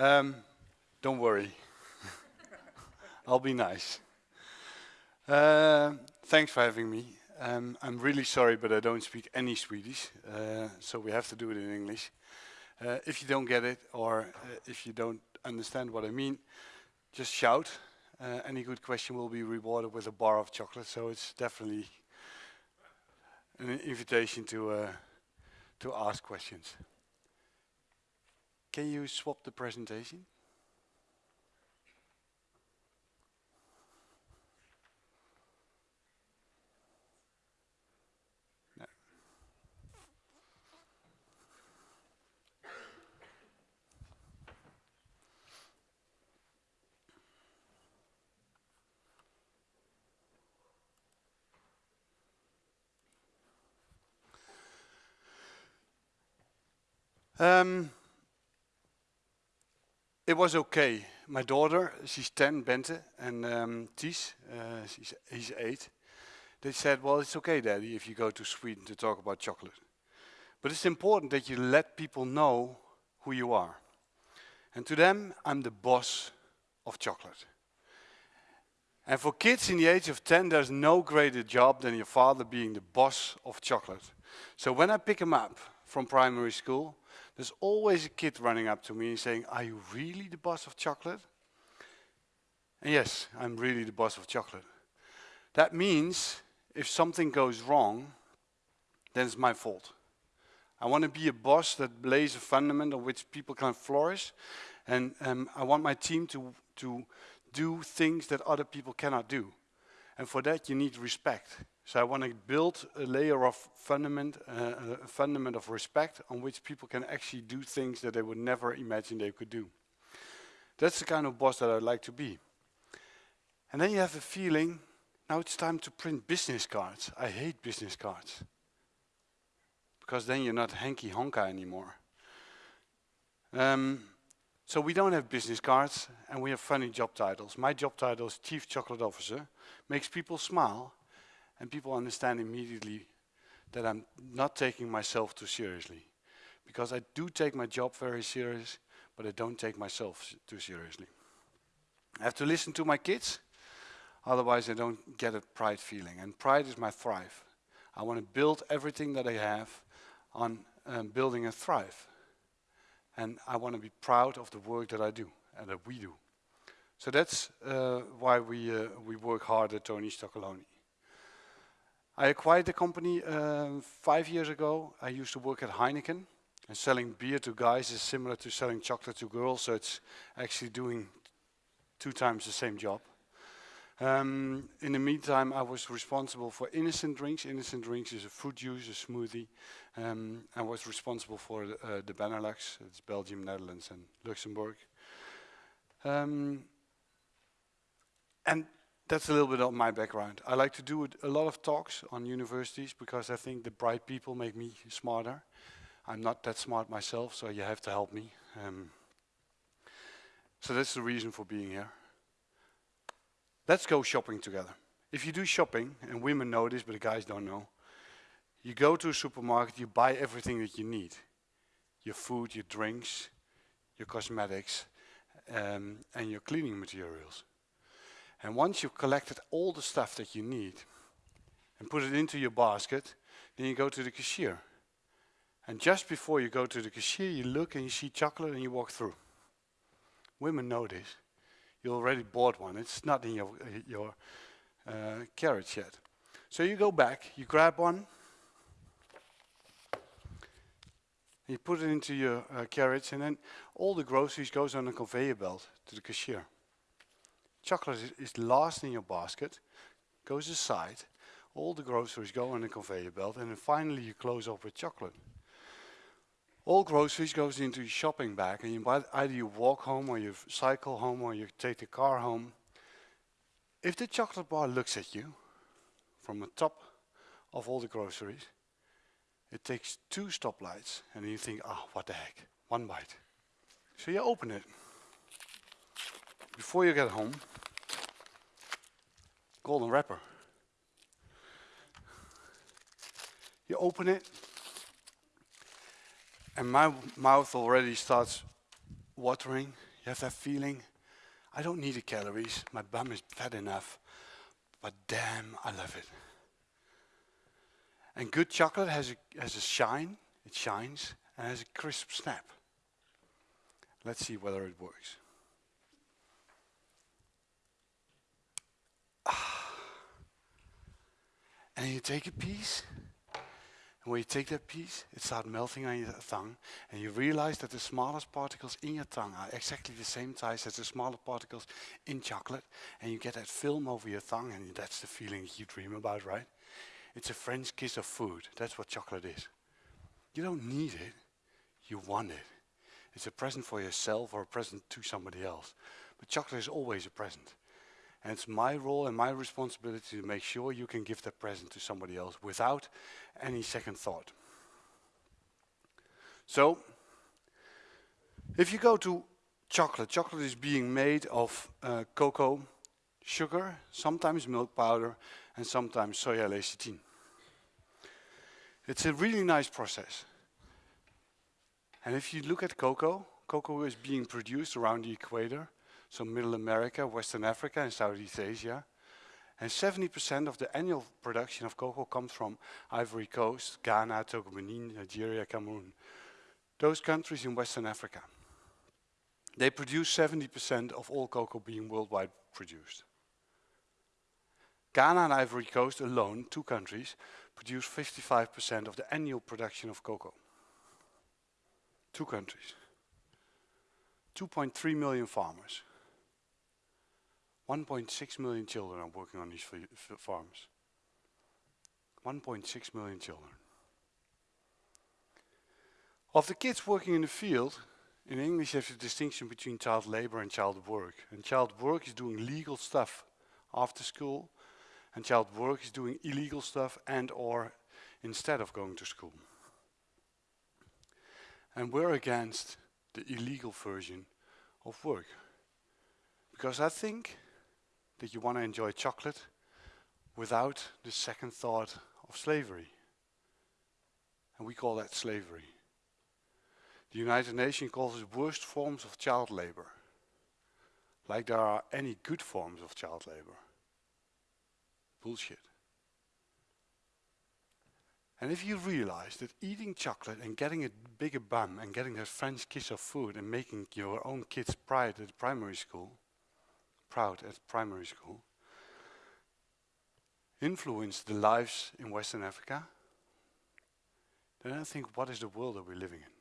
Um, don't worry. I'll be nice. Uh, thanks for having me. Um, I'm really sorry, but I don't speak any Swedish, uh, so we have to do it in English. Uh, if you don't get it, or uh, if you don't understand what I mean, just shout. Uh, any good question will be rewarded with a bar of chocolate, so it's definitely an invitation to, uh, to ask questions. Can you swap the presentation? Um, it was okay. My daughter, she's 10, Bente, and um, Ties, uh, she's, he's 8. They said, well, it's okay, Daddy, if you go to Sweden to talk about chocolate. But it's important that you let people know who you are. And to them, I'm the boss of chocolate. And for kids in the age of 10, there's no greater job than your father being the boss of chocolate. So when I pick them up from primary school, there's always a kid running up to me and saying, are you really the boss of chocolate? And yes, I'm really the boss of chocolate. That means if something goes wrong, then it's my fault. I want to be a boss that lays a fundament on which people can flourish. And um, I want my team to, to do things that other people cannot do. And for that you need respect. So I want to build a layer of fundament, uh, a fundament of respect on which people can actually do things that they would never imagine they could do. That's the kind of boss that I'd like to be. And then you have a feeling, now it's time to print business cards. I hate business cards. Because then you're not hanky honka anymore. Um, so we don't have business cards and we have funny job titles. My job title is Chief Chocolate Officer. Makes people smile and people understand immediately that I'm not taking myself too seriously. Because I do take my job very serious, but I don't take myself too seriously. I have to listen to my kids, otherwise I don't get a pride feeling. And pride is my thrive. I want to build everything that I have on um, building a thrive. And I want to be proud of the work that I do and that we do. So that's uh, why we, uh, we work hard at Tony Chocolonely. I acquired the company uh, five years ago. I used to work at Heineken and selling beer to guys is similar to selling chocolate to girls, so it's actually doing two times the same job. Um, in the meantime, I was responsible for innocent drinks. Innocent drinks is a fruit juice, a smoothie. Um, I was responsible for the, uh, the Benelux, it's Belgium, Netherlands and Luxembourg. Um, and that's a little bit of my background. I like to do a lot of talks on universities because I think the bright people make me smarter. I'm not that smart myself, so you have to help me. Um, so that's the reason for being here. Let's go shopping together. If you do shopping, and women know this, but the guys don't know, you go to a supermarket, you buy everything that you need. Your food, your drinks, your cosmetics, um, and your cleaning materials. And once you've collected all the stuff that you need and put it into your basket, then you go to the cashier. And just before you go to the cashier, you look and you see chocolate and you walk through. Women know this. You already bought one. It's not in your, your uh, carriage yet. So you go back, you grab one, you put it into your uh, carriage, and then all the groceries goes on a conveyor belt to the cashier. Chocolate is, last in your basket, goes aside, all the groceries go on the conveyor belt, and then finally you close off with chocolate. All groceries goes into your shopping bag, and you buy, either you walk home, or you cycle home, or you take the car home. If the chocolate bar looks at you from the top of all the groceries, it takes two stoplights, and you think, oh, what the heck, one bite. So you open it. Before you get home, golden wrapper. You open it, and my mouth already starts watering. You have that feeling, I don't need the calories, my bum is fat enough, but damn, I love it. And good chocolate has a, has a shine, it shines, and has a crisp snap. Let's see whether it works. And you take a piece, and when you take that piece, it starts melting on your tongue, and you realize that the smallest particles in your tongue are exactly the same size as the smaller particles in chocolate, and you get that film over your tongue, and that's the feeling you dream about, right? It's a French kiss of food. That's what chocolate is. You don't need it, you want it. It's a present for yourself or a present to somebody else. But chocolate is always a present. And it's my role and my responsibility to make sure you can give that present to somebody else without any second thought. So, if you go to chocolate, chocolate is being made of uh, cocoa, sugar, sometimes milk powder, and sometimes soya lecithin. It's a really nice process. And if you look at cocoa, cocoa is being produced around the equator, so Middle America, Western Africa, and Southeast Asia. And 70% of the annual production of cocoa comes from Ivory Coast, Ghana, Togo Benin, Nigeria, Cameroon. Those countries in Western Africa. They produce 70% of all cocoa being worldwide produced. Ghana and Ivory Coast alone, two countries, produce 55% of the annual production of cocoa. Two countries. 2.3 million farmers. 1.6 million children are working on these farms. 1.6 million children. Of the kids working in the field, in English there's a distinction between child labor and child work. And child work is doing legal stuff after school, and child work is doing illegal stuff and or instead of going to school. And we're against the illegal version of work. Because I think that you want to enjoy chocolate without the second thought of slavery. And we call that slavery. The United Nations calls it worst forms of child labor. Like there are any good forms of child labor. Bullshit. And if you realize that eating chocolate and getting a bigger bum and getting a French kiss of food and making your own kids proud at primary school, proud at primary school, influence the lives in Western Africa, then I think what is the world that we're living in?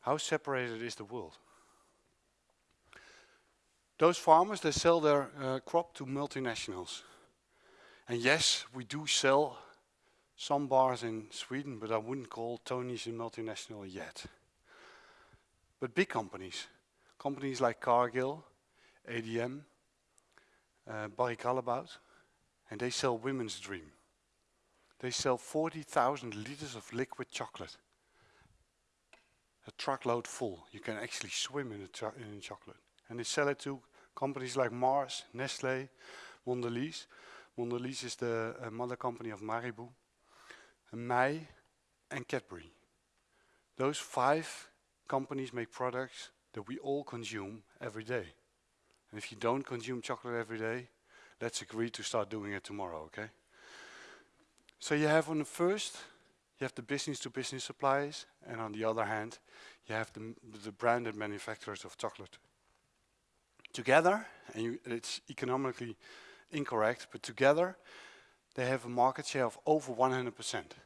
How separated is the world? Those farmers, they sell their uh, crop to multinationals. And yes, we do sell some bars in Sweden, but I wouldn't call Tony's a multinational yet. But big companies, companies like Cargill, ADM, uh, Barry Callebaut, and they sell women's dream. They sell 40,000 liters of liquid chocolate. A truckload full. You can actually swim in, in chocolate. And they sell it to companies like Mars, Nestle, Mondelez. Mondelez is the uh, mother company of Marabou. May and Cadbury. Those five companies make products that we all consume every day. And if you don't consume chocolate every day, let's agree to start doing it tomorrow, okay? So you have on the first, you have the business-to-business -business suppliers, and on the other hand, you have the, the branded manufacturers of chocolate. Together, and you, it's economically incorrect, but together, they have a market share of over 100%.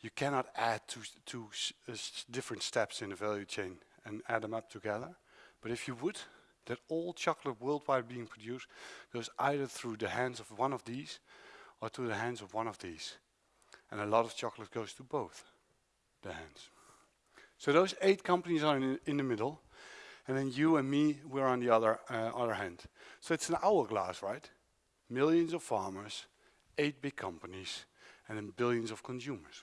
You cannot add two, two uh, different steps in the value chain and add them up together. But if you would, that all chocolate worldwide being produced goes either through the hands of one of these or to the hands of one of these. And a lot of chocolate goes to both the hands. So those eight companies are in, in the middle, and then you and me, we're on the other, uh, other hand. So it's an hourglass, right? millions of farmers, eight big companies, and then billions of consumers.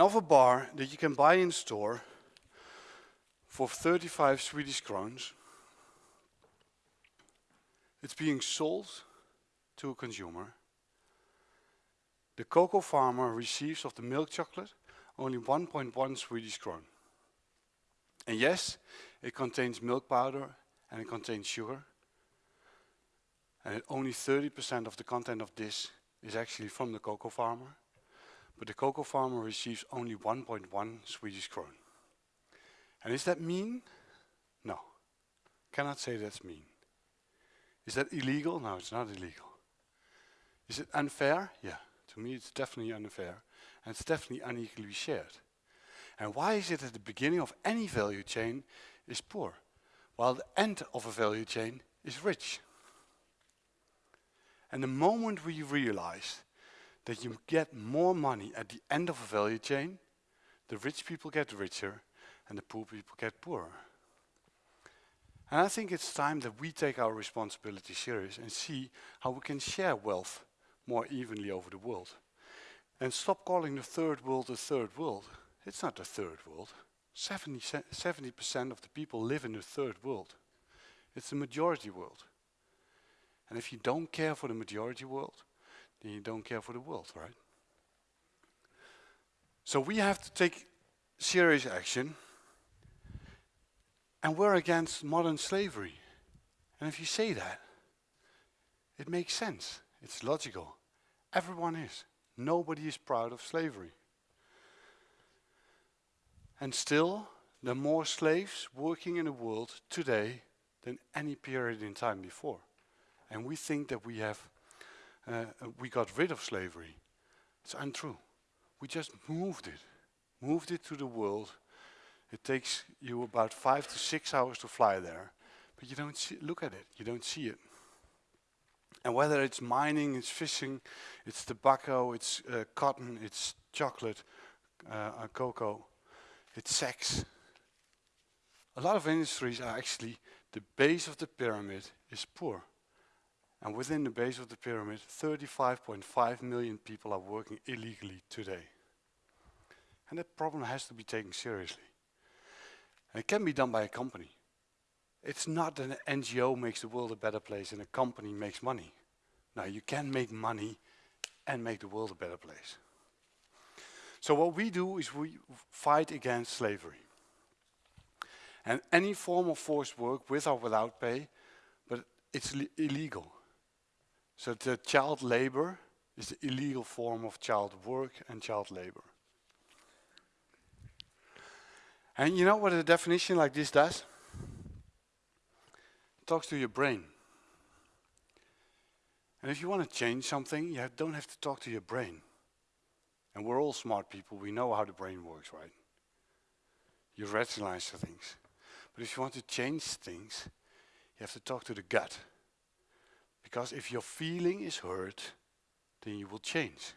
Of a bar that you can buy in store for 35 Swedish crowns, it's being sold to a consumer The cocoa farmer receives of the milk chocolate only 1.1 Swedish kron. And yes, it contains milk powder and it contains sugar. And only 30% of the content of this is actually from the cocoa farmer. But the cocoa farmer receives only 1.1 Swedish kron. And is that mean? No. Cannot say that's mean. Is that illegal? No, it's not illegal. Is it unfair? Yeah. To me, it's definitely unfair. And it's definitely unequally shared. And why is it that the beginning of any value chain is poor, while the end of a value chain is rich? And the moment we realize that you get more money at the end of a value chain, the rich people get richer and the poor people get poorer. And I think it's time that we take our responsibility serious and see how we can share wealth more evenly over the world. And stop calling the third world the third world. It's not the third world. 70% of the people live in the third world. It's the majority world. And if you don't care for the majority world, then you don't care for the world, right? So we have to take serious action. And we're against modern slavery. And if you say that, it makes sense. It's logical. Everyone is. Nobody is proud of slavery. And still, there are more slaves working in the world today than any period in time before. And we think that we have, uh, we got rid of slavery. It's untrue. We just moved it, moved it to the world. It takes you about five to six hours to fly there, but you don't see, look at it, you don't see it. And whether it's mining, it's fishing, it's tobacco, it's uh, cotton, it's chocolate, uh, uh, cocoa, it's sex. A lot of industries are actually, the base of the pyramid is poor. And within the base of the pyramid, 35.5 million people are working illegally today. And that problem has to be taken seriously. And it can be done by a company. It's not that an NGO makes the world a better place and a company makes money. Now you can make money and make the world a better place. So what we do is we fight against slavery. And any form of forced work, with or without pay, but it's illegal. So the child labor is the illegal form of child work and child labor. And you know what a definition like this does? It talks to your brain. And if you want to change something, you don't have to talk to your brain. And we're all smart people, we know how the brain works, right? You rationalize things. But if you want to change things, you have to talk to the gut. Because if your feeling is hurt, then you will change.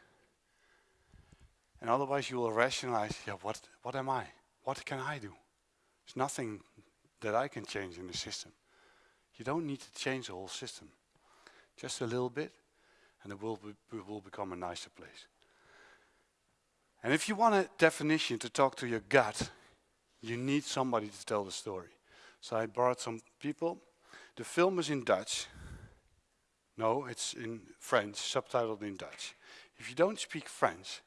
And otherwise you will rationalize, yeah, what, what am I? What can I do? There's nothing that I can change in the system. You don't need to change the whole system. Just a little bit, and the world will become a nicer place. And if you want a definition to talk to your gut, you need somebody to tell the story. So I brought some people. The film is in Dutch. No, it's in French, subtitled in Dutch. If you don't speak French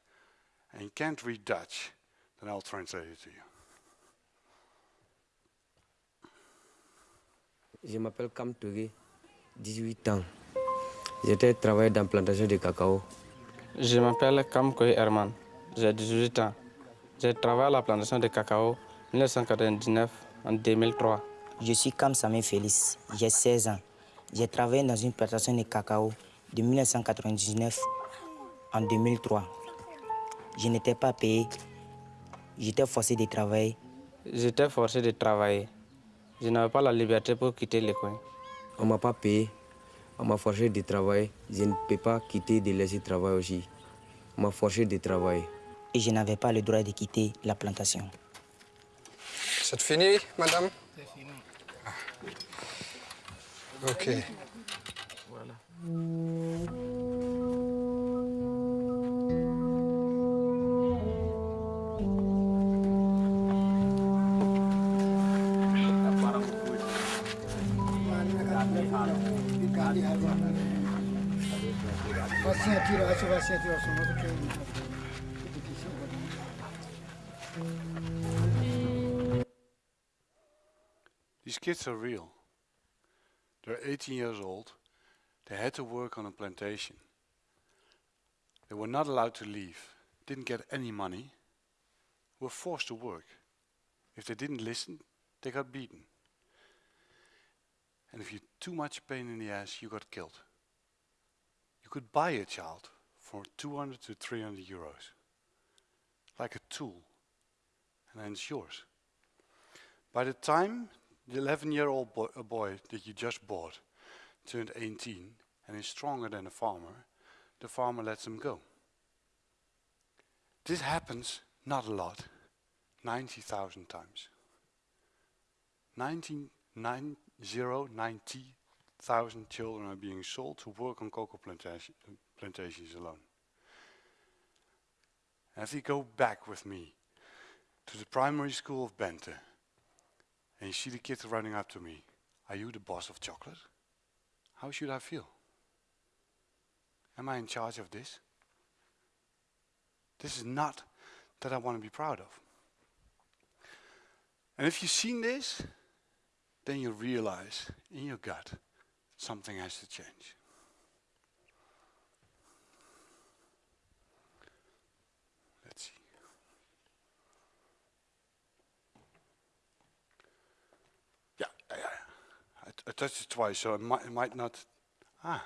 and you can't read Dutch, then I'll translate it to you. Je m'appelle Kam Touré, 18 ans. J'étais travaillé dans la plantation de cacao. Je m'appelle Kam Koy Herman, j'ai 18 ans. J'ai travaillé à la plantation de cacao 1999 en 2003. Je suis Kam Samé Félix, j'ai 16 ans. J'ai travaillé dans une plantation de cacao de 1999 en 2003. Je n'étais pas payé. J'étais forcé de travailler. J'étais forcé de travailler. Je n'avais pas la liberté pour quitter le coin. On ne m'a pas payé. On m'a forcé de travailler. Je ne peux pas quitter de laisser travailler aussi. On m'a forcé de travailler. Et je n'avais pas le droit de quitter la plantation. C'est fini, madame? C'est fini. Ok. Voilà. These kids are real. They're 18 years old. They had to work on a plantation. They were not allowed to leave, didn't get any money, were forced to work. If they didn't listen, they got beaten. And if you too much pain in the ass, you got killed. You could buy a child for 200 to 300 euros, like a tool, and then it's yours. By the time the 11 year old boy, boy that you just bought turned 18 and is stronger than a farmer, the farmer lets him go. This happens not a lot, 90,000 times. 19, 90,000 children are being sold to work on cocoa plantation, plantations alone. If you go back with me to the primary school of Bente, and you see the kids running up to me, are you the boss of chocolate? How should I feel? Am I in charge of this? This is not that I want to be proud of. And if you've seen this, then you realize in your gut something has to change. Let's see. Yeah, yeah, yeah. I, touched it twice, so it might, might not. Ah,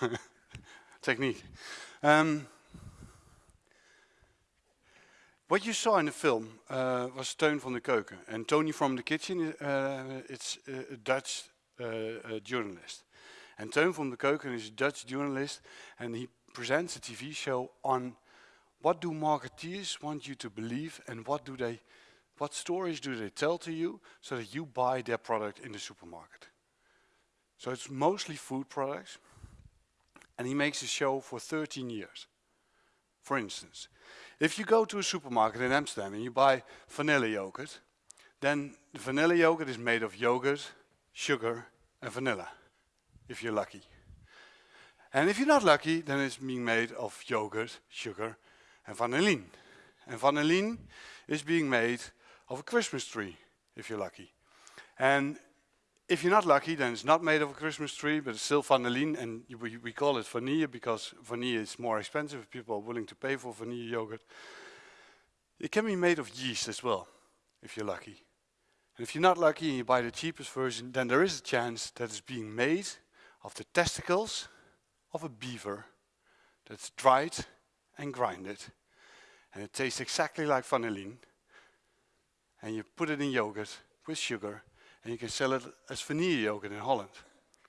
technique. Um, what you saw in the film uh, was Teun van de Keuken. And Tony from the Kitchen, uh, it's a Dutch uh, journalist. And Teun van de Keuken is a Dutch journalist and he presents a TV show on what do marketeers want you to believe and what do they, what stories do they tell to you so that you buy their product in the supermarket. So it's mostly food products and he makes a show for 13 years. For instance, if you go to a supermarket in Amsterdam and you buy vanilla yogurt, then the vanilla yogurt is made of yogurt, sugar and vanilla, if you're lucky. And if you're not lucky, then it's being made of yogurt, sugar and vanillin. And vanillin is being made of a Christmas tree, if you're lucky. And if you're not lucky, then it's not made of a Christmas tree, but it's still vanillin, and we, we call it vanilla because vanilla is more expensive. People are willing to pay for vanilla yogurt. It can be made of yeast as well, if you're lucky. And if you're not lucky and you buy the cheapest version, then there is a chance that it's being made of the testicles of a beaver that's dried and grinded. And it tastes exactly like vanillin. And you put it in yogurt with sugar and you can sell it as vanilla yogurt in Holland.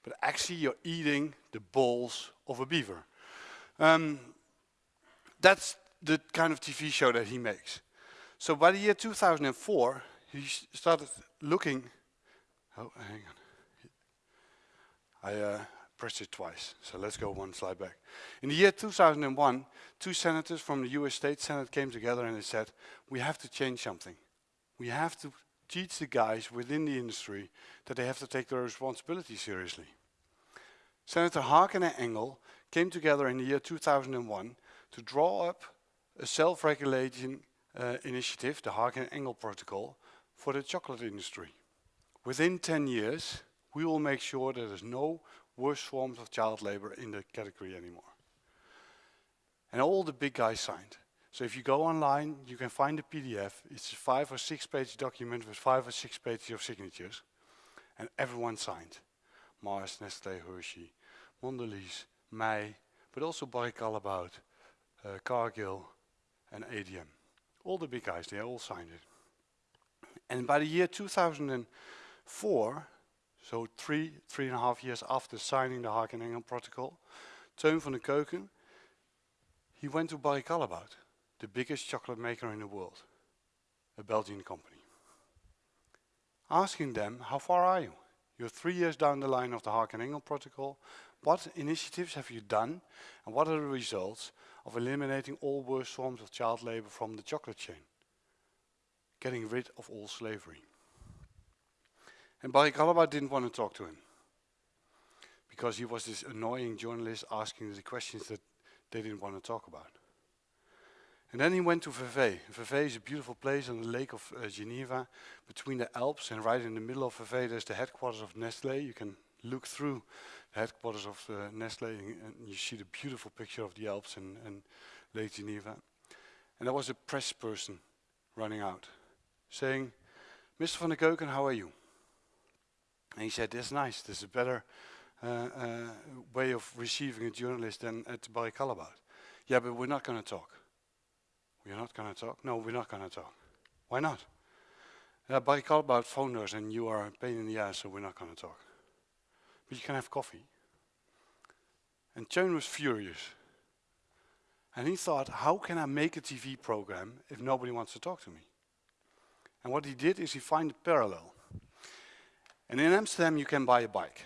But actually you're eating the balls of a beaver. Um, that's the kind of TV show that he makes. So by the year 2004, he started looking, oh, hang on. I uh, pressed it twice, so let's go one slide back. In the year 2001, two senators from the US State Senate came together and they said, we have to change something. We have to teach the guys within the industry that they have to take their responsibility seriously. Senator Harkin and Engel came together in the year 2001 to draw up a self-regulating uh, initiative, the Harkin and Engel Protocol, for the chocolate industry. Within 10 years, we will make sure that there's no worse forms of child labor in the category anymore. And all the big guys signed. So if you go online, you can find the PDF. It's a five or six page document with five or six pages of signatures. And everyone signed. Mars, Nestle, Hershey, Mondelez, May, but also Barry Callebaut, uh, Cargill, and ADM. All the big guys, they all signed it. And by the year 2004, so three, three and a half years after signing the Harkin and Engel Protocol, Teun van de Keuken, he went to Barry Callebaut, the biggest chocolate maker in the world, a Belgian company. Asking them, how far are you? You're three years down the line of the Harkin and Engel Protocol. What initiatives have you done and what are the results of eliminating all worst forms of child labor from the chocolate chain? Getting rid of all slavery. And Barry Callebaut didn't want to talk to him. because he was this annoying journalist asking the questions that they didn't want to talk about. And then he went to Vevey. Vevey is a beautiful place on the lake of uh, Geneva, between the Alps, and right in the middle of Vevey there's the headquarters of Nestlé. You can look through the headquarters of uh, Nestlé and, and, you see the beautiful picture of the Alps and, and Lake Geneva. And there was a press person running out, saying, Mr. van der Keuken, how are you? And he said, that's nice, this is a better uh, uh, way of receiving a journalist than at Barry Callebaut. Yeah, but we're not going to talk. We're not going to talk? No, we're not going to talk. Why not? Yeah, Barry Callebaut phoned us and you are a pain in the ass, so we're not going to talk. But you can have coffee. And Teun was furious. And he thought, how can I make a TV program if nobody wants to talk to me? And what he did is he found a parallel. And in Amsterdam you can buy a bike.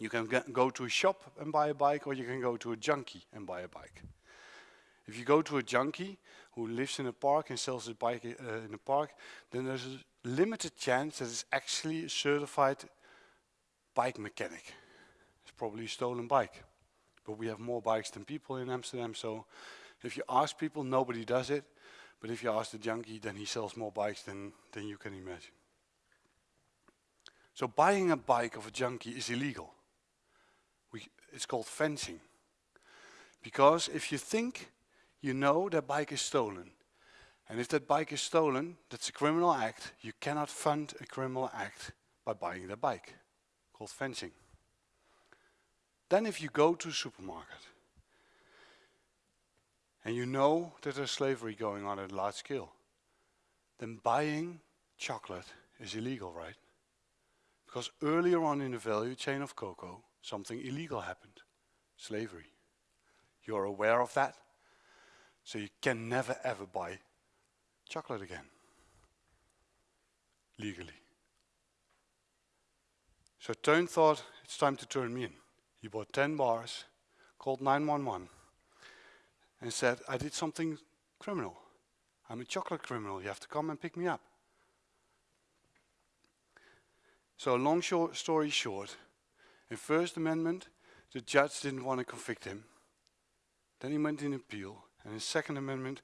You can go to a shop and buy a bike or you can go to a junkie and buy a bike. If you go to a junkie who lives in a park and sells a bike uh, in a park, then there's a limited chance that it's actually a certified bike mechanic. It's probably a stolen bike. But we have more bikes than people in Amsterdam, so if you ask people, nobody does it. But if you ask the junkie, then he sells more bikes than, than you can imagine. So buying a bike of a junkie is illegal. We, it's called fencing. Because if you think you know that bike is stolen, and if that bike is stolen, that's a criminal act, you cannot fund a criminal act by buying that bike, called fencing. Then if you go to a supermarket, and you know that there's slavery going on at large scale, then buying chocolate is illegal, right? Because earlier on in the value chain of cocoa, something illegal happened. Slavery. You're aware of that? So you can never ever buy chocolate again. Legally. So Teun thought, it's time to turn me in. He bought 10 bars, called 911, and said, I did something criminal. I'm a chocolate criminal. You have to come and pick me up. So long short story short, in First Amendment, the judge didn't want to convict him. Then he went in appeal, and in Second Amendment,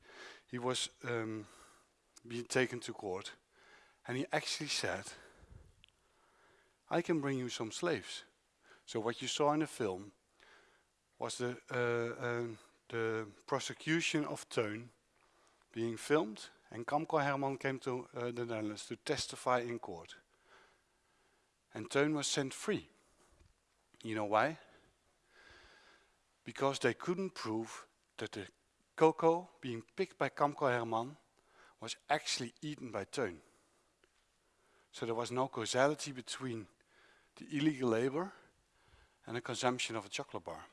he was um, being taken to court, and he actually said, I can bring you some slaves. So what you saw in the film was the, uh, uh, the prosecution of Teun being filmed, and Kamco Herman came to uh, the Netherlands to testify in court. And Teun was sent free. You know why? Because they couldn't prove that the cocoa being picked by Kamco Herman was actually eaten by Teun. So there was no causality between the illegal labor and the consumption of a chocolate bar.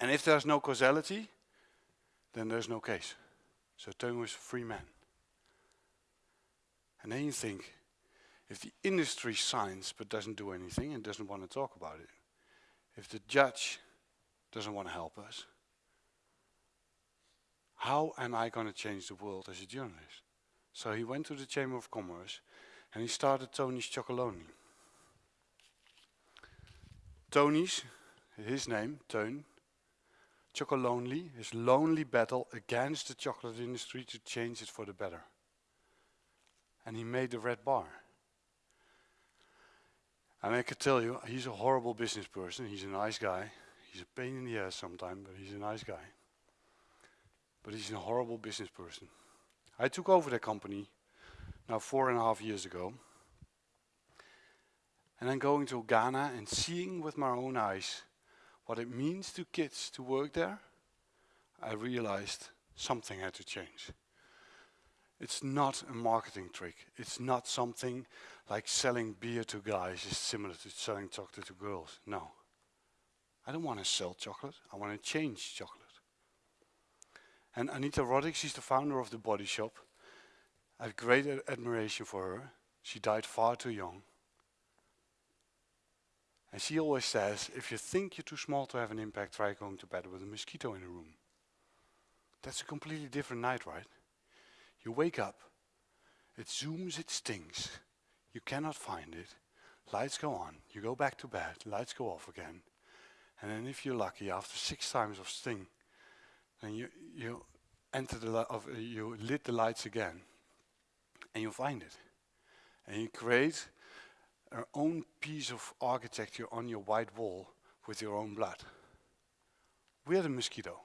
And if there's no causality, then there's no case. So Teun was a free man. And then you think, if the industry signs but doesn't do anything and doesn't want to talk about it, if the judge doesn't want to help us, how am I going to change the world as a journalist? So he went to the Chamber of Commerce and he started Tony's Chocolonely. Tony's, his name, Teun, Chocolonely, his lonely battle against the chocolate industry to change it for the better. And he made the red bar. And I can tell you, he's a horrible business person. He's a nice guy. He's a pain in the ass sometimes, but he's a nice guy. But he's a horrible business person. I took over the company now four and a half years ago. And then going to Ghana and seeing with my own eyes what it means to kids to work there, I realized something had to change. It's not a marketing trick. It's not something like selling beer to guys is similar to selling chocolate to girls. No. I don't want to sell chocolate. I want to change chocolate. And Anita Roddick, she's the founder of the Body Shop. I have great admiration for her. She died far too young. And she always says, if you think you're too small to have an impact, try going to bed with a mosquito in a room. That's a completely different night, right? You wake up, it zooms, it stings. You cannot find it. lights go on, you go back to bed, lights go off again. And then if you're lucky, after six times of sting, then you, you enter the, li- of, uh, you lit the lights again, and you find it. And you create your own piece of architecture on your white wall with your own blood. We're the mosquito.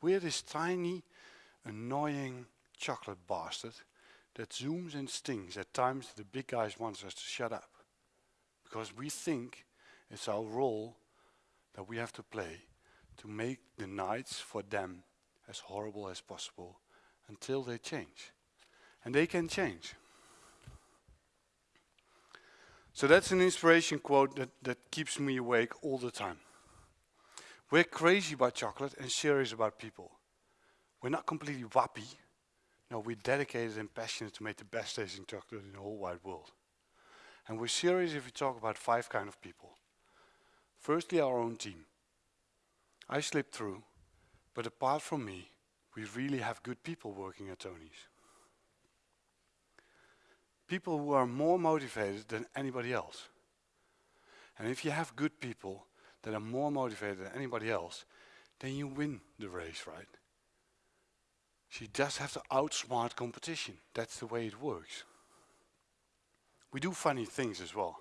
We're this tiny, annoying chocolate bastard that zooms and stings at times the big guys want us to shut up. Because we think it's our role that we have to play to make the nights for them as horrible as possible until they change. And they can change. So that's an inspiration quote that, that keeps me awake all the time. We're crazy about chocolate and serious about people. We're not completely wappy. No, we're dedicated and passionate to make the best tasting chocolate in the whole wide world. And we're serious if we talk about five kind of people. Firstly, our own team. I slipped through, but apart from me, we really have good people working at Tony's. People who are more motivated than anybody else. And if you have good people that are more motivated than anybody else, then you win the race, right? She just have to outsmart competition. That's the way it works. We do funny things as well.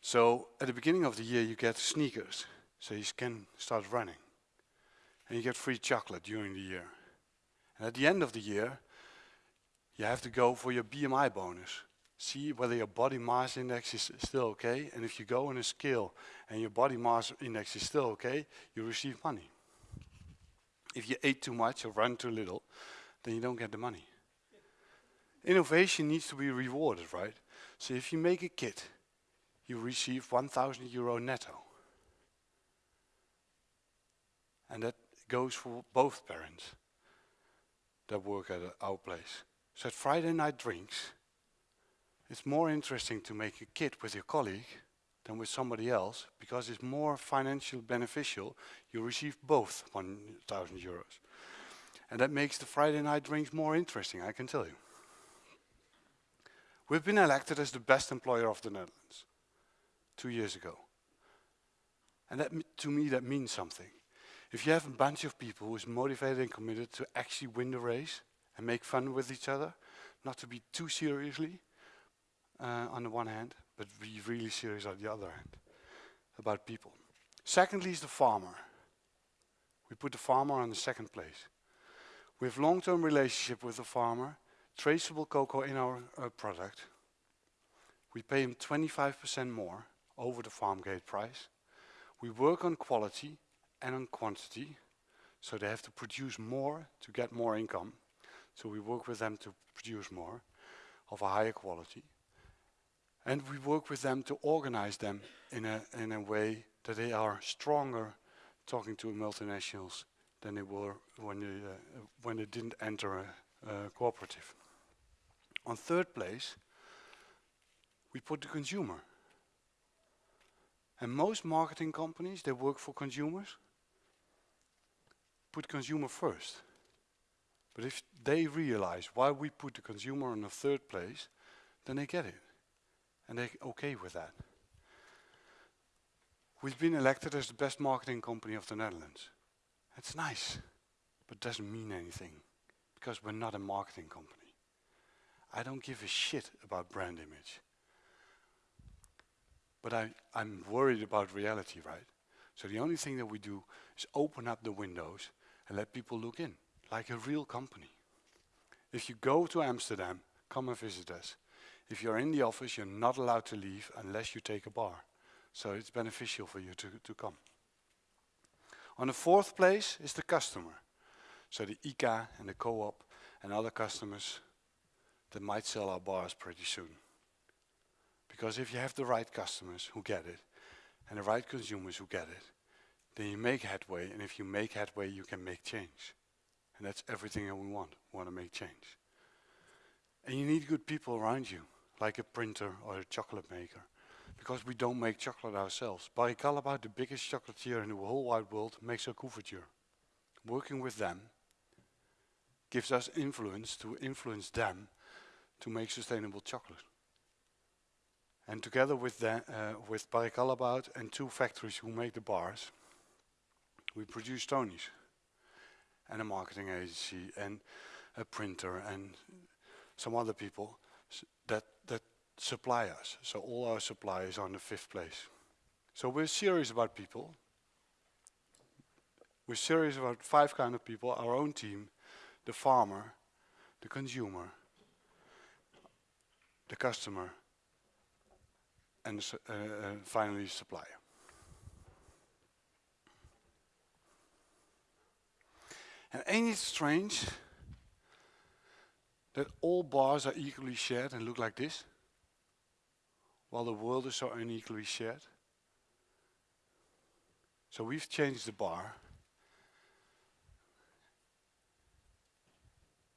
So at the beginning of the year, you get sneakers, so you can start running. And you get free chocolate during the year. And at the end of the year, you have to go for your BMI bonus. See whether your body mass index is still okay. And if you go on a scale and your body mass index is still okay, you receive money. If you ate too much or run too little, then you don't get the money. Innovation needs to be rewarded, right? So if you make a kit, you receive 1,000 euro netto. And that goes for both parents that work at our place. So at Friday night drinks, it's more interesting to make a kit with your colleague than with somebody else because it's more financially beneficial. You receive both 1,000 euros. And that makes the Friday night drinks more interesting, I can tell you. We've been elected as the best employer of the Netherlands two years ago. And that, to me, that means something. If you have a bunch of people who is motivated and committed to actually win the race and make fun with each other, not to be too seriously uh, on the one hand, but be really serious on the other hand about people. Secondly is the farmer. We put the farmer on the second place. We have long-term relationship with the farmer, traceable cocoa in our uh, product. We pay him 25% more over the farm gate price. We work on quality and on quantity, so they have to produce more to get more income. So we work with them to produce more of a higher quality. And we work with them to organize them in a, in a way that they are stronger talking to multinationals than they were when they, uh, when they didn't enter a, a cooperative. On third place, we put the consumer. And most marketing companies, they work for consumers, put consumer first. But if they realize why we put the consumer in the third place, then they get it. And they're okay with that. We've been elected as the best marketing company of the Netherlands. It's nice, but doesn't mean anything because we're not a marketing company. I don't give a shit about brand image. But I, I'm worried about reality, right? So the only thing that we do is open up the windows and let people look in, like a real company. If you go to Amsterdam, come and visit us. If you're in the office, you're not allowed to leave unless you take a bar. So it's beneficial for you to, to come. On the fourth place is the customer. So the ICA and the co-op and other customers that might sell our bars pretty soon. Because if you have the right customers who get it and the right consumers who get it, then you make headway. And if you make headway, you can make change. And that's everything that we want. We want to make change. And you need good people around you, like a printer or a chocolate maker. Because we don't make chocolate ourselves. Barry Callebaut, the biggest chocolatier in the whole wide world, makes a couverture. Working with them gives us influence to influence them to make sustainable chocolate. And together with, the, uh, with Barry Callebaut and two factories who make the bars, we produce Tony's and a marketing agency and a printer and some other people that, that supply us. So all our suppliers are on the fifth place. So we're serious about people. We're serious about five kind of people, our own team, the farmer, the consumer, the customer, and uh, uh, finally the supplier. And ain't it strange that all bars are equally shared and look like this, while the world is so unequally shared? So we've changed the bar,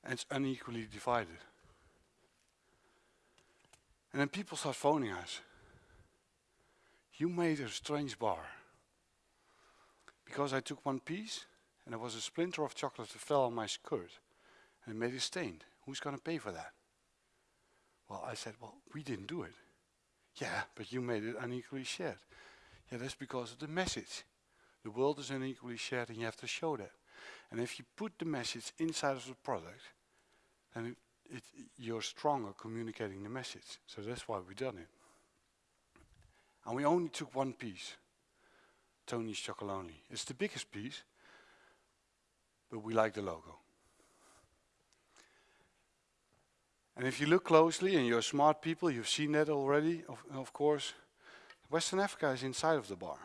and it's unequally divided. And then people start phoning us. You made a strange bar. Because I took one piece and there was a splinter of chocolate that fell on my skirt and made it stained. Who's going to pay for that? Well, I said, well, we didn't do it. Yeah, but you made it unequally shared. Yeah, that's because of the message. The world is unequally shared and you have to show that. And if you put the message inside of the product, then it, it, you're stronger communicating the message. So that's why we've done it. And we only took one piece, Tony's Chocolonely. It's the biggest piece, but we like the logo. And if you look closely, and you're smart people, you've seen that already, of, of course, Western Africa is inside of the bar.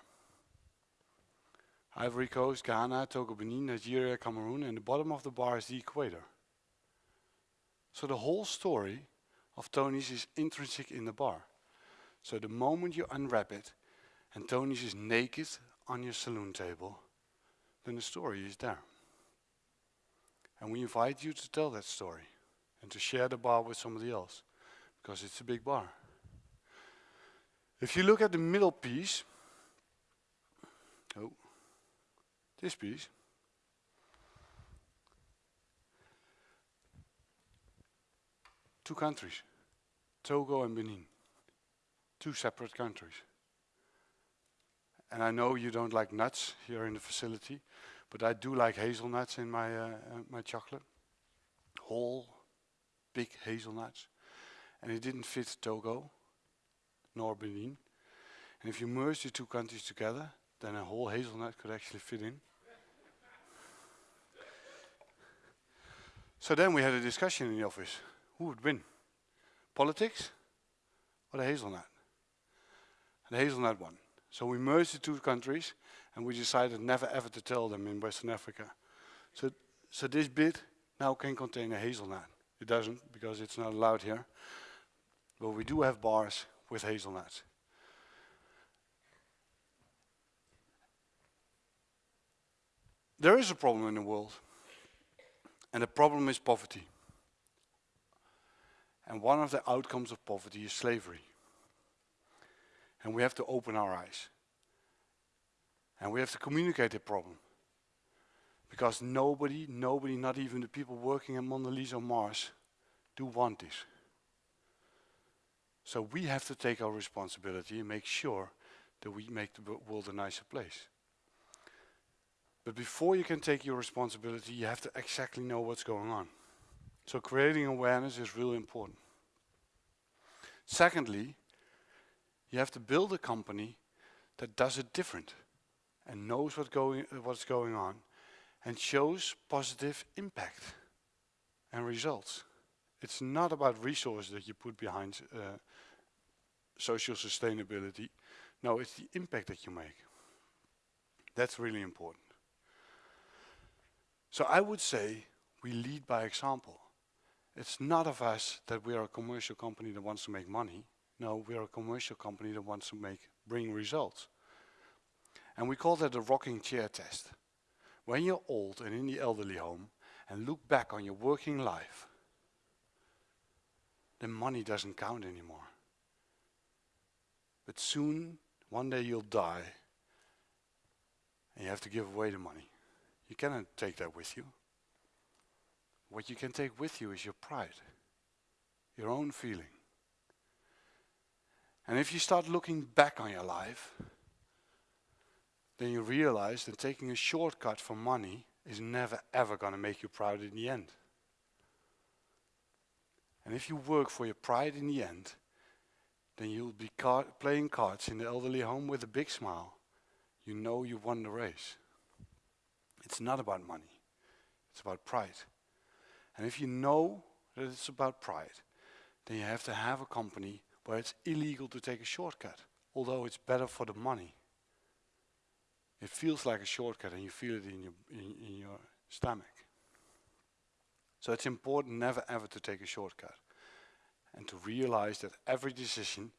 Ivory Coast, Ghana, Togo, Benin, Nigeria, Cameroon, and the bottom of the bar is the equator. So the whole story of Tony's is intrinsic in the bar. So the moment you unwrap it and Tony's is naked on your saloon table, then the story is there. And we invite you to tell that story and to share the bar with somebody else because it's a big bar. If you look at the middle piece, oh, this piece, two countries, Togo and Benin, two separate countries. And I know you don't like nuts here in the facility, but I do like hazelnuts in my, uh, uh, my chocolate. Whole, big hazelnuts. And it didn't fit Togo, nor Benin. And if you merge the two countries together, then a whole hazelnut could actually fit in. so then we had a discussion in the office. Who would win? Politics or the hazelnut? And the hazelnut won. So we merged the two countries and we decided never ever to tell them in Western Africa. So, so this bit now can contain a hazelnut. It doesn't because it's not allowed here. But we do have bars with hazelnuts. There is a problem in the world. And the problem is poverty. And one of the outcomes of poverty is slavery. And we have to open our eyes. And we have to communicate the problem. Because nobody, nobody, not even the people working at Mondelez on Mars, do want this. So we have to take our responsibility and make sure that we make the world a nicer place. But before you can take your responsibility, you have to exactly know what's going on. So creating awareness is really important. Secondly, you have to build a company that does it different and knows what going, what's going on and shows positive impact and results. It's not about resources that you put behind uh, social sustainability. No, it's the impact that you make. That's really important. So I would say we lead by example. It's not of us that we are a commercial company that wants to make money. No, we are a commercial company that wants to make bring results. And we call that the rocking chair test. When you're old and in the elderly home and look back on your working life, then money doesn't count anymore. But soon, one day you'll die and you have to give away the money. You cannot take that with you. What you can take with you is your pride, your own feeling. And if you start looking back on your life, then you realize that taking a shortcut for money is never ever going to make you proud in the end. And if you work for your pride in the end, then you'll be car playing cards in the elderly home with a big smile. You know you won the race. It's not about money. It's about pride. And if you know that it's about pride, then you have to have a company where it's illegal to take a shortcut, although it's better for the money. It feels like a shortcut and you feel it in your, in, in your stomach. So it's important never ever to take a shortcut and to realize that every decision,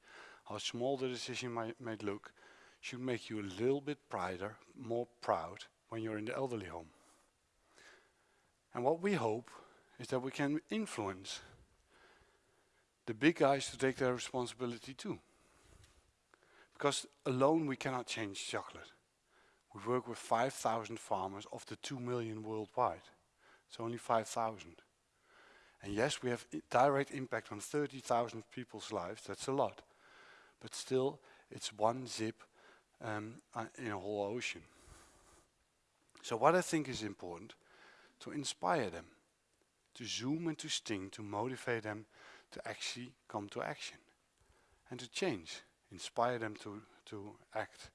how small the decision might, might look, should make you a little bit prouder, more proud when you're in the elderly home. And what we hope is that we can influence the big guys to take their responsibility too. Because alone we cannot change chocolate. We work with 5,000 farmers of the 2 million worldwide. It's only 5,000. And yes, we have direct impact on 30,000 people's lives. That's a lot. But still, it's one zip um, uh, in a whole ocean. So what I think is important, to inspire them, to zoom and to sting, to motivate them to actually come to action and to change, inspire them to, to act.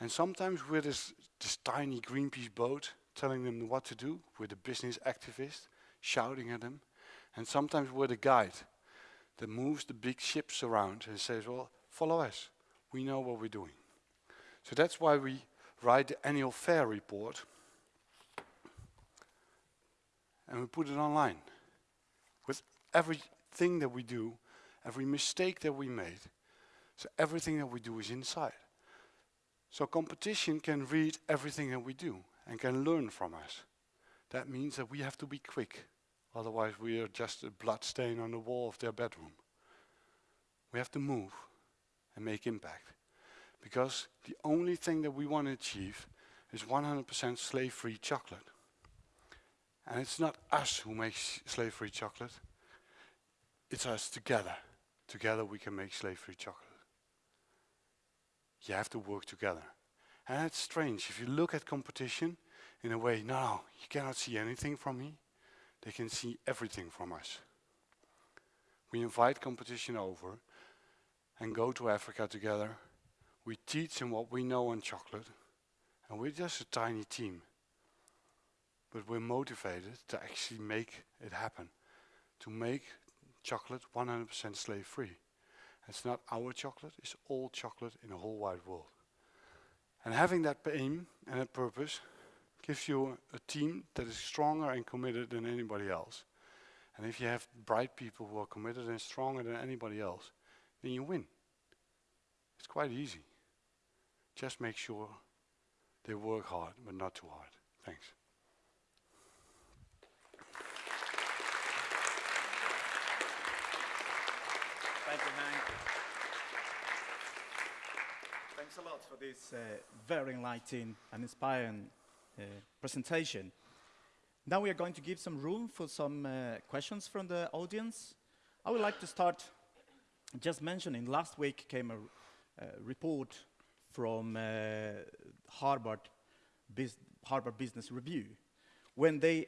And sometimes we're this, this tiny Greenpeace boat telling them what to do, we're the business activist shouting at them, and sometimes we're the guide that moves the big ships around and says, well, follow us, we know what we're doing. So that's why we write the annual fair report and we put it online with every thing that we do, every mistake that we made. So everything that we do is inside. So competition can read everything that we do and can learn from us. That means that we have to be quick. Otherwise we are just a blood stain on the wall of their bedroom. We have to move and make impact. Because the only thing that we want to achieve is 100% slave-free chocolate. And it's not us who makes slave-free chocolate. It's us together. Together we can make slave-free chocolate. You have to work together. And it's strange. If you look at competition in a way, no, you cannot see anything from me. They can see everything from us. We invite competition over and go to Africa together. We teach them what we know on chocolate. And we're just a tiny team. But we're motivated to actually make it happen. To make chocolate 100% slave free. It's not our chocolate, it's all chocolate in the whole wide world. And having that aim and that purpose gives you a, team that is stronger and committed than anybody else. And if you have bright people who are committed and stronger than anybody else, then you win. It's quite easy. Just make sure they work hard, but not too hard. Thanks. Thank you, Hank. Thanks a lot for this uh, very enlightening and inspiring uh, presentation. Now we are going to give some room for some uh, questions from the audience. I would like to start just mentioning last week came a report from uh, Harvard, Harvard Business Review when they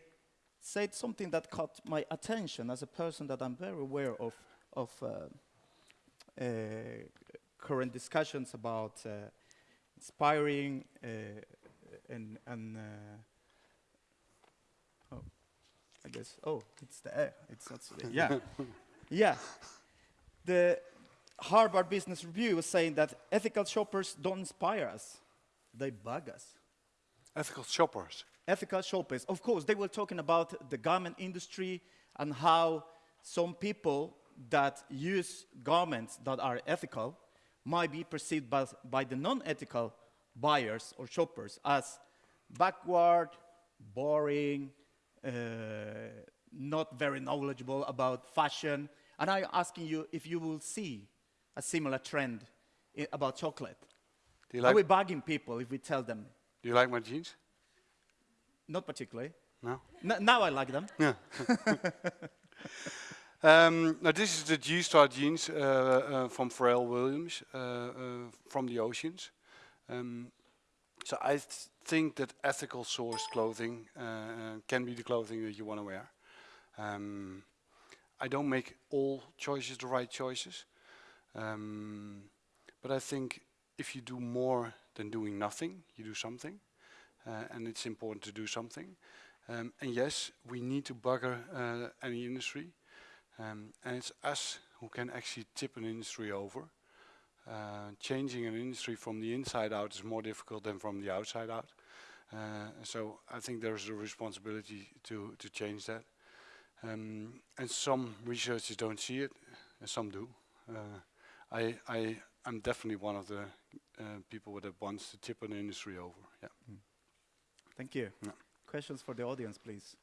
said something that caught my attention as a person that I'm very aware of, of uh, current discussions about uh, inspiring uh, and, and oh, I guess, oh, it's the air, it's not, yeah, yeah. The Harvard Business Review was saying that ethical shoppers don't inspire us, they bug us. Ethical shoppers? Ethical shoppers. Of course, they were talking about the garment industry and how some people that use garments that are ethical might be perceived by, by the non-ethical buyers or shoppers as backward, boring, uh, not very knowledgeable about fashion. And I'm asking you if you will see a similar trend about chocolate. Do you like Are we bugging people if we tell them? Do you like my jeans? Not particularly. No? N now I like them. Yeah. Um, now this is the G-Star jeans uh, uh, from Pharrell Williams uh, uh, from the oceans. Um, so I th think that ethical sourced clothing can be the clothing that you want to wear. Um, I don't make all choices the right choices, um, but I think if you do more than doing nothing, you do something, uh, and it's important to do something. Um, and yes, we need to bugger uh, any industry, um, and it's us who can actually tip an industry over. Uh, changing an industry from the inside out is more difficult than from the outside out. Uh, so I think there's a responsibility to, to change that. Um, and some researchers don't see it, and some do. Uh, I, I, I'm definitely one of the uh, people that wants to tip an industry over. Yeah. Thank you. Yeah. Questions for the audience, please.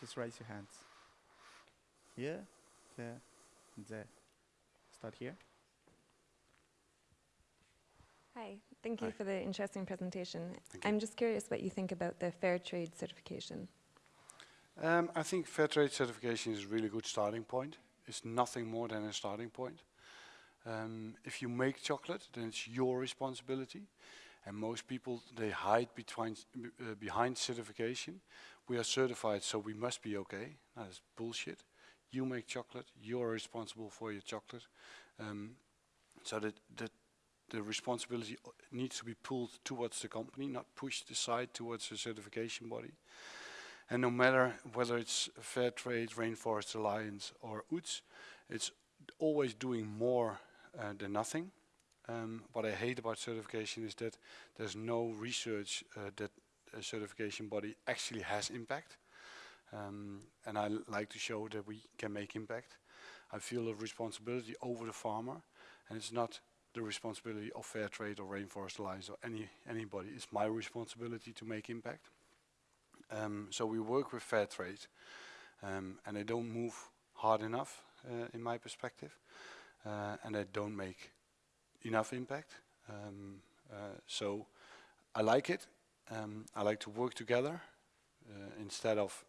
Just raise your hands. Here, there, and there. Start here. Hi, thank you Hi. for the interesting presentation. Thank. I'm just curious what you think about the fair trade certification. Um, I think fair trade certification is a really good starting point. It's nothing more than a starting point. Um, if you make chocolate, then it's your responsibility. And most people, they hide between, uh, behind certification. We are certified, so we must be okay. That is bullshit. You make chocolate, you're responsible for your chocolate. Um, so that, that the responsibility needs to be pulled towards the company, not pushed aside towards the certification body. And no matter whether it's Fair Trade, Rainforest Alliance or UTZ, it's always doing more uh, than nothing. Um, what I hate about certification is that there's no research uh, that a certification body actually has impact. Um, and I like to show that we can make impact. I feel a responsibility over the farmer, and it's not the responsibility of Fair Trade or Rainforest Alliance or any anybody. It's my responsibility to make impact. Um, so we work with fair trade, um, and they don't move hard enough, uh, in my perspective, uh, and they don't make enough impact. Um, uh, so I like it. Um, I like to work together uh, instead of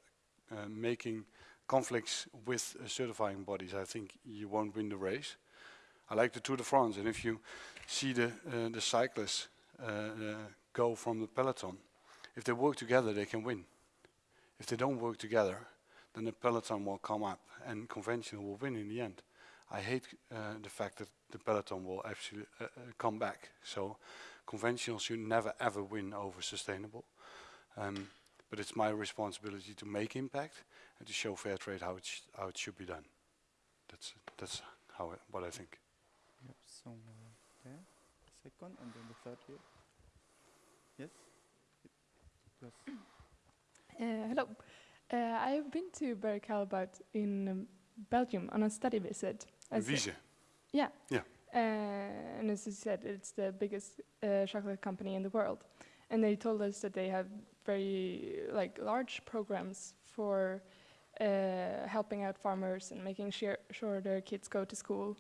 making conflicts with uh, certifying bodies. I think you won't win the race. I like the Tour de France, and if you see the uh, the cyclists uh, uh, go from the peloton, if they work together, they can win. If they don't work together, then the peloton will come up and conventional will win in the end. I hate uh, the fact that the peloton will actually uh, uh, come back. So conventional should never ever win over sustainable. Um, but it's my responsibility to make impact and to show fair trade how it, sh- how it should be done. That's that's how I, what I think. Yep, somewhere there. Second, and then the third here. Yes? Yes. Uh, hello. Uh, I've been to Barry Callebaut in um, Belgium on a study visit. As a- Vise. yeah. Yeah. Uh, and as you said, it's the biggest uh, chocolate company in the world. And they told us that they have very like large programs for uh, helping out farmers and making sure, sure their kids go to school.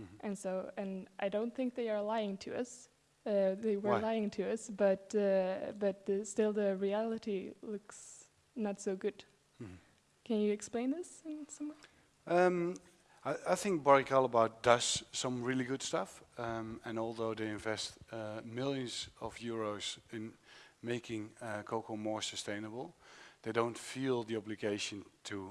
Mhm. And so, and I don't think they are lying to us. Uh, they were Why? lying to us, but uh, but uh, still the reality looks not so good. Mhm. Can you explain this in some way? Um, I, I think Barry Callebaut does some really good stuff, um, and although they invest uh, millions of euros in making uh, cocoa more sustainable, they don't feel the obligation to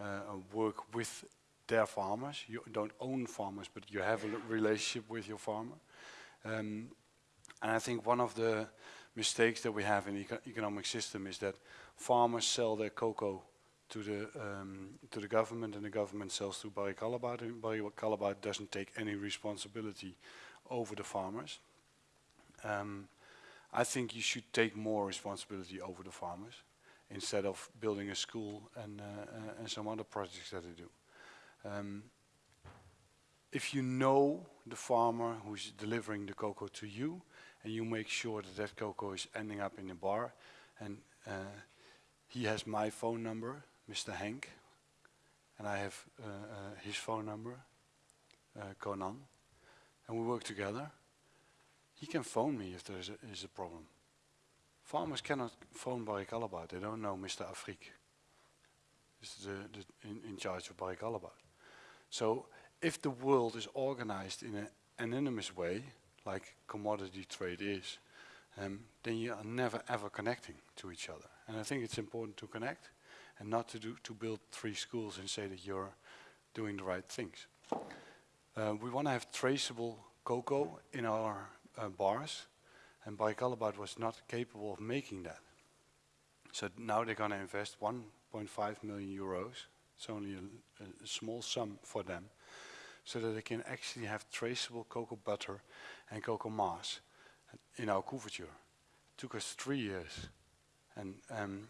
uh, work with their farmers. You don't own farmers, but you have a relationship with your farmer. Um, and I think one of the mistakes that we have in the eco- economic system is that farmers sell their cocoa to the um, to the government, and the government sells to Barry Callebaut, and Barry Callebaut doesn't take any responsibility over the farmers. Um, I think you should take more responsibility over the farmers instead of building a school and uh, and some other projects that they do. Um, if you know the farmer who's delivering the cocoa to you, and you make sure that that cocoa is ending up in the bar, and uh, he has my phone number, Mr. Henk, and I have uh, uh, his phone number, uh, Conan, and we work together. He can phone me if there is a, is a problem. Farmers cannot phone Barry Callebaut, they don't know Mr. Affrique. is the, the in, in charge of Barry Callebaut. So if the world is organized in an anonymous way, like commodity trade is, um, then you are never ever connecting to each other. And I think it's important to connect and not to do to build three schools and say that you're doing the right things. Uh, we want to have traceable cocoa in our uh, bars, and Callebaut was not capable of making that. So now they're going to invest 1.5 million euros. It's only a, a small sum for them, so that they can actually have traceable cocoa butter and cocoa mass in our couverture. It took us three years, and um,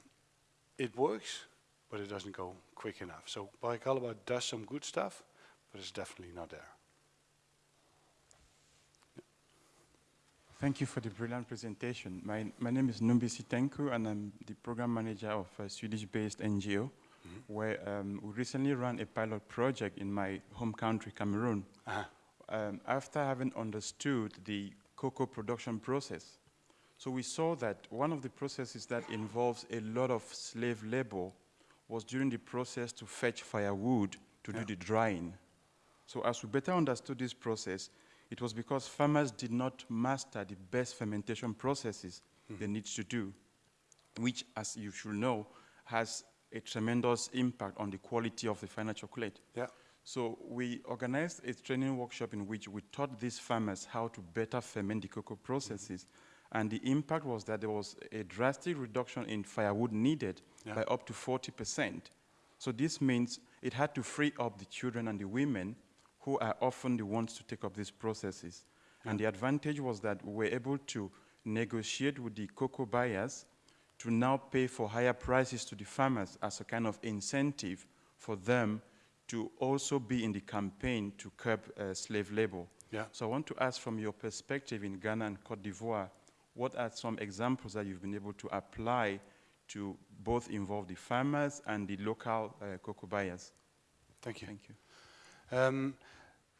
it works, but it doesn't go quick enough. So Callebaut does some good stuff, but it's definitely not there. Thank you for the brilliant presentation. My, my name is Numbisi Sitenku, and I'm the program manager of a Swedish-based NGO, where um, we recently ran a pilot project in my home country, Cameroon. Uh-huh. Um, after having understood the cocoa production process, so we saw that one of the processes that involves a lot of slave labor was during the process to fetch firewood to Yeah. do the drying. So as we better understood this process, it was because farmers did not master the best fermentation processes they mm-hmm. need to do, which, as you should know, has a tremendous impact on the quality of the final chocolate. Yeah. So we organized a training workshop in which we taught these farmers how to better ferment the cocoa processes. Mm-hmm. And the impact was that there was a drastic reduction in firewood needed Yeah. by up to 40%. So this means it had to free up the children and the women who are often the ones to take up these processes. And the advantage was that we were able to negotiate with the cocoa buyers to now pay for higher prices to the farmers as a kind of incentive for them to also be in the campaign to curb uh, slave labor. Yeah. So I want to ask from your perspective in Ghana and Cote d'Ivoire, what are some examples that you've been able to apply to both involve the farmers and the local uh, cocoa buyers? Thank you. Thank you. Um,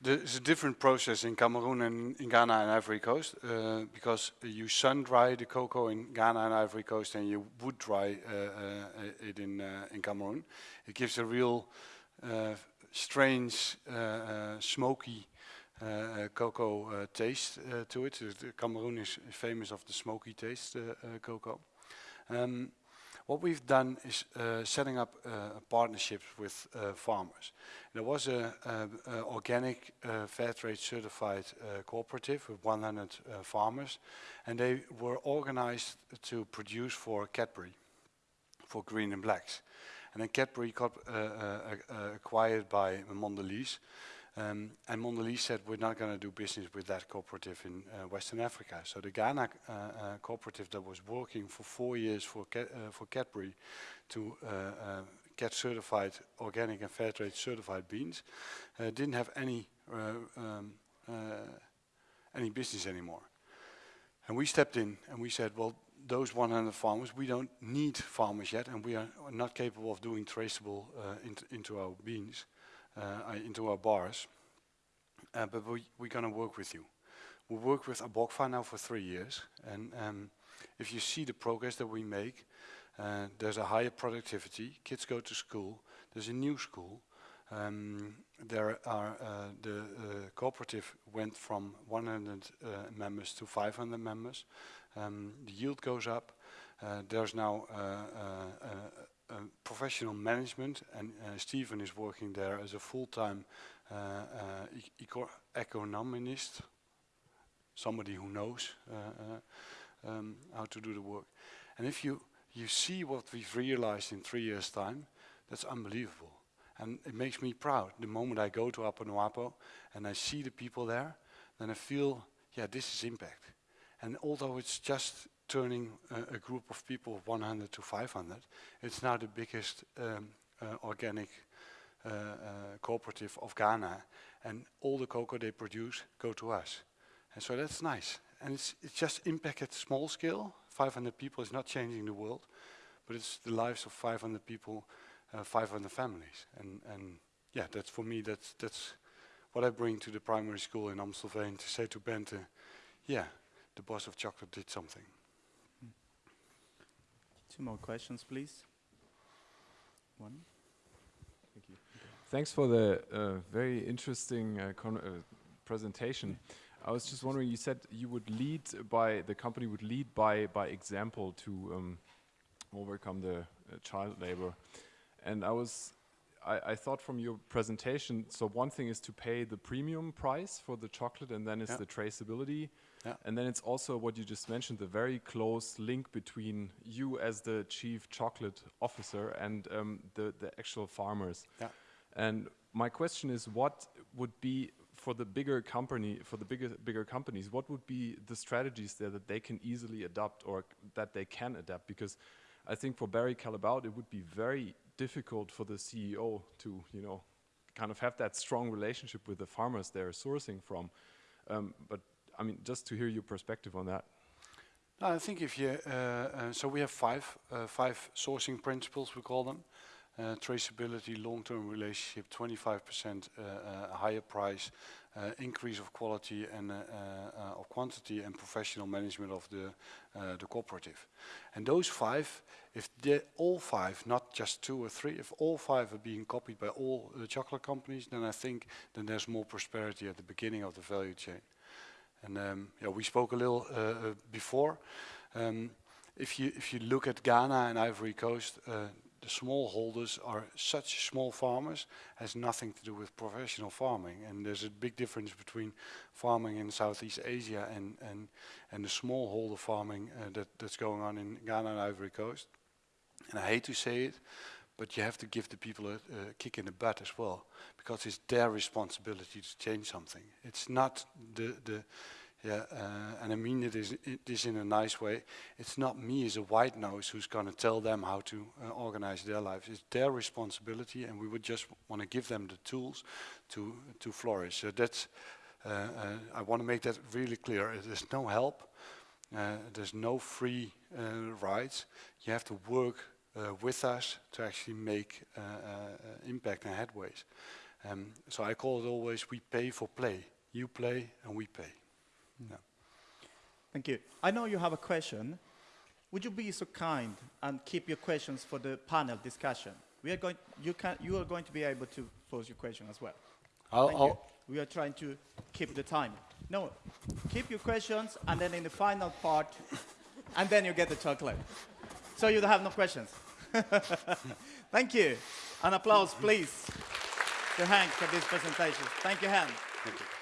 there's a different process in Cameroon and in Ghana and Ivory Coast uh, because you sun dry the cocoa in Ghana and Ivory Coast and you wood dry uh, uh, it in uh, in Cameroon. It gives a real uh, strange, smoky uh, cocoa uh, taste uh, to it. Cameroon is famous of the smoky taste cocoa. Um, what we've done is uh, setting up uh, partnerships with uh, farmers. There was a, a, a organic uh, fair trade certified uh, cooperative with 100 uh, farmers, and they were organized to produce for Cadbury, for Green and Blacks. And then Cadbury got acquired by Mondelez, um, and Mondelez said, we're not going to do business with that cooperative in uh, Western Africa. So the Ghana uh, uh, cooperative that was working for four years for, uh, for Cadbury to uh, uh, get certified organic and fair trade certified beans didn't have any um, any business anymore. And we stepped in and we said, well, those 100 farmers, we don't need farmers yet, and we are not capable of doing traceable uh, int into our beans, into our bars. Uh, but we, we're going to work with you. We work with ABOCFA now for three years, and um, if you see the progress that we make, uh, there's a higher productivity. Kids go to school. There's a new school. Um, there are uh, the uh, cooperative went from 100 uh, members to 500 members. Um, the yield goes up. Uh, there's now professional management, and uh, Stephen is working there as a full-time uh, uh, economist, somebody who knows um, how to do the work. And if you you see what we've realized in three years' time, that's unbelievable. And it makes me proud. The moment I go to Apanuapo and I see the people there, then I feel, yeah, this is impact. And although it's just turning a, a group of people of 100 to 500, it's now the biggest um, uh, organic uh, uh, cooperative of Ghana. And all the cocoa they produce go to us. And so that's nice. And it's, it's just impact at small scale. 500 people is not changing the world, but it's the lives of 500 people, uh, 500 families. And, and yeah, that's for me, that's, that's what I bring to the primary school in Amstelveen to say to Bente, yeah, the boss of chocolate did something. Two more questions, please. One. Thank you. Thanks for the uh, very interesting uh, con- uh, presentation. I was just wondering, you said you would lead by, the company would lead by, by example to um, overcome the uh, child labor. And I was, I, I thought from your presentation, so one thing is to pay the premium price for the chocolate and then it's Yeah. the traceability. Yeah. And then it's also what you just mentioned, the very close link between you as the chief chocolate officer and um, the, the actual farmers. Yeah. And my question is, what would be for the bigger company, for the bigger bigger companies, what would be the strategies there that they can easily adopt or that they can adapt? Because I think for Barry Callebaut, it would be very difficult for the CEO to, you know, kind of have that strong relationship with the farmers they're sourcing from. Um, but I mean, just to hear your perspective on that. No, I think if you, uh, uh, so we have five, uh, five sourcing principles, we call them. Uh, traceability, long-term relationship, 25% uh, uh, higher price, increase of quality and of quantity and professional management of the, the cooperative. And those five, if all five, not just two or three, if all five are being copied by all the chocolate companies, then I think then there's more prosperity at the beginning of the value chain. And um, yeah, we spoke a little uh, uh, before. Um, if you if you look at Ghana and Ivory Coast, uh, the smallholders are such small farmers has nothing to do with professional farming. And there's a big difference between farming in Southeast Asia and and and the smallholder farming uh, that that's going on in Ghana and Ivory Coast. And I hate to say it, but you have to give the people a, a kick in the butt as well, because it's their responsibility to change something. It's not the the yeah, uh, and I mean it is it is in a nice way. It's not me as a white nose who's going to tell them how to uh, organize their lives. It's their responsibility, and we would just want to give them the tools to to flourish. So that's uh, uh, I want to make that really clear. There's no help. Uh, there's no free uh, rides. You have to work uh, with us to actually make uh, uh, impact and headways. Um, so I call it always we pay for play. You play and we pay. Yeah. Thank you. I know you have a question. Would you be so kind and keep your questions for the panel discussion? We are going, you, can, you are going to be able to pose your question as well. I'll- Thank. I'll- We are trying to keep the time. No, keep your questions, and then in the final part, and then you get the chocolate. So you have no questions. Thank you. An applause, please, to Hank for this presentation. Thank you, Hank. Thank you.